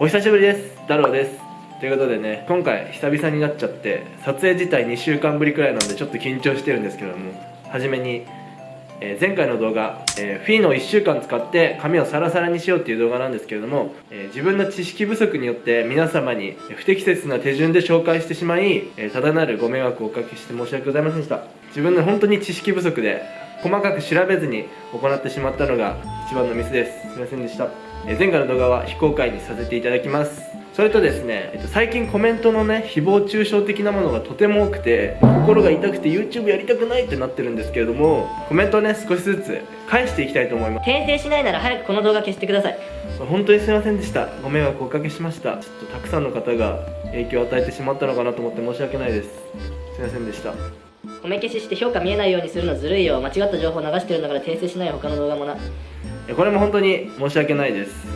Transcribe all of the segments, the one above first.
お久しぶりです。太郎です。ということでね今回久々になっちゃって撮影自体2週間ぶりくらいなんでちょっと緊張してるんですけども初めに、えー前回の動画、えーフィーの1週間使って髪をサラサラにしようっていう動画なんですけれども、えー自分の知識不足によって皆様に不適切な手順で紹介してしまい、えただなるご迷惑をおかけして申し訳ございませんでした。自分の本当に知識不足で細かく調べずに行ってしまったのが一番のミスです。すいませんでした、前回の動画は非公開にさせていただきます。それとですね、えっと、最近コメントのね誹謗中傷的なものがとても多くて心が痛くて YouTube やりたくないってなってるんですけれどもコメントをね少しずつ返していきたいと思います。訂正しないなら早くこの動画消してください。本当にすいませんでした。ご迷惑をおかけしました。ちょっとたくさんの方が影響を与えてしまったのかなと思って申し訳ないです。すいませんでした。褒め消しして評価見えないようにするのずるいよ。間違った情報流してるんだから訂正しないよ他の動画もな。えこれも本当に申し訳ないです。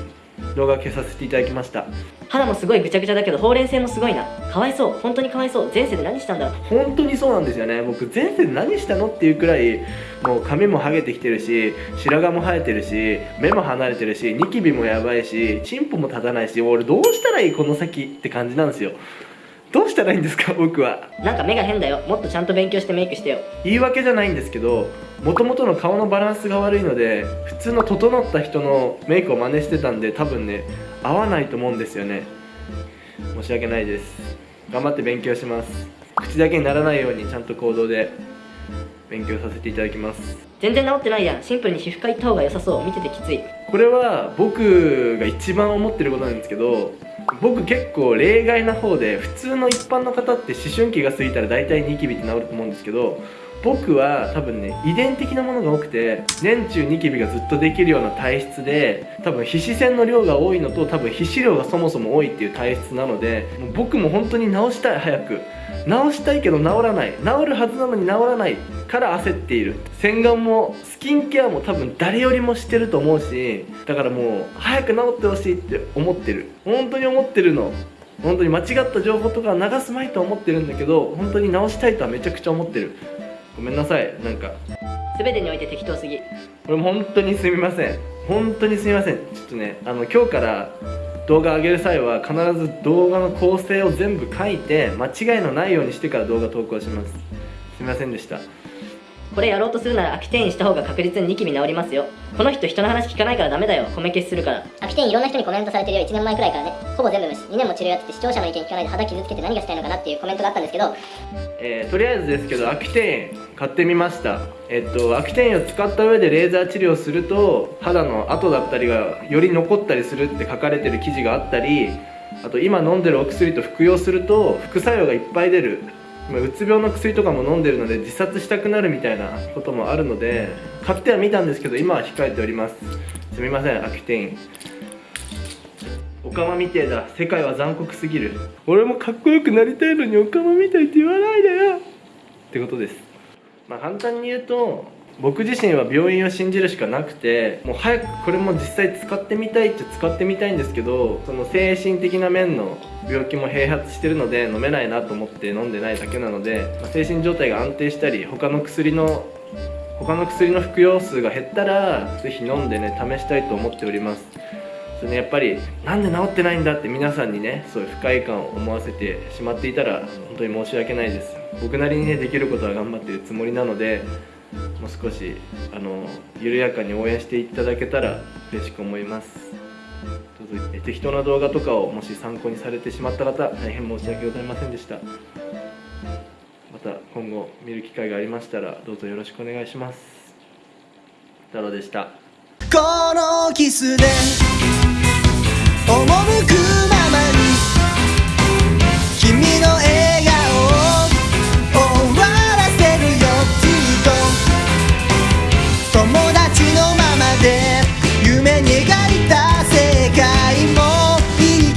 動画消させていただきました。肌もすごいぐちゃぐちゃだけどほうれん性もすごいな。かわいそう。本当にかわいそう。前世で何したんだろう。本当にそうなんですよね。僕前世で何したのっていうくらいもう髪もハゲてきてるし白髪も生えてるし目も離れてるしニキビもやばいしチンポも立たないし俺どうしたらいいこの先って感じなんですよどうしたらいいんですか 僕は。なんか目が変だよ。もっとちゃんと勉強してメイクしてよ。言い訳じゃないんですけどもともとの顔のバランスが悪いので普通の整った人のメイクを真似してたんで多分ね合わないと思うんですよね。申し訳ないです。頑張って勉強します。口だけにならないようにちゃんと行動で勉強させていただきます。全然治ってないやん。シンプルに皮膚科行った方が良さそう。見ててきつい。これは僕が一番思ってることなんですけど僕結構例外な方で普通の一般の方って思春期が過ぎたら大体ニキビって治ると思うんですけど僕は多分ね遺伝的なものが多くて年中ニキビがずっとできるような体質で多分皮脂腺の量が多いのと多分皮脂量がそもそも多いっていう体質なのでもう僕も本当に治したい早く。治したいけど治らない。治るはずなのに治らない。から焦っている。洗顔もスキンケアも多分誰よりもしてると思うしだからもう早く治ってほしいって思ってる。本当に思ってるの。本当に間違った情報とかは流すまいとは思ってるんだけど本当に直したいとはめちゃくちゃ思ってる。ごめんなさい。なんか。全てにおいて適当すぎ。これも本当にすみません。本当にすみません。ちょっとねあの今日から動画上げる際は必ず動画の構成を全部書いて間違いのないようにしてから動画投稿します。すみませんでしたこれやろうとするなら秋転移した方が確実にニキビ治りますよ。この人人の話聞かないからダメだよ。褒め消しするから。秋天いろんな人にコメントされてるよ。1年前くらいからね。ほぼ全部無視。2年も治療やってて視聴者の意見聞かないで肌傷つけて何がしたいのかなっていうコメントがあったんですけど。えーとりあえずですけどアキテイン買ってみました。えっとアキテインを使った上でレーザー治療すると肌の跡だったりがより残ったりするって書かれてる記事があったりあと今飲んでるお薬と服用すると副作用がいっぱい出る。まあうつ病の薬とかも飲んでるので自殺したくなるみたいなこともあるので買ってはみたんですけど今は控えております。すみませんアキテイン。オカマみてえだ世界は残酷すぎる。俺もかっこよくなりたいのにオカマみたいって言わないでよ。ってことです。まあ簡単に言うと僕自身は病院を信じるしかなくてもう早くこれも実際使ってみたいって使ってみたいんですけどその精神的な面の病気も併発してるので飲めないなと思って飲んでないだけなので、精神状態が安定したり他の薬の他の薬の服用数が減ったらぜひ飲んでね試したいと思っております。それねやっぱりなんで治ってないんだって皆さんにねそういう不快感を思わせてしまっていたら本当に申し訳ないです。僕なりにねできることは頑張ってるつもりなのでもう少しあの緩やかに応援していただけたら嬉しく思います。適当な動画とかをもし参考にされてしまった方大変申し訳ございませんでした。また今後見る機会がありましたらどうぞよろしくお願いします。太郎でした。このキスで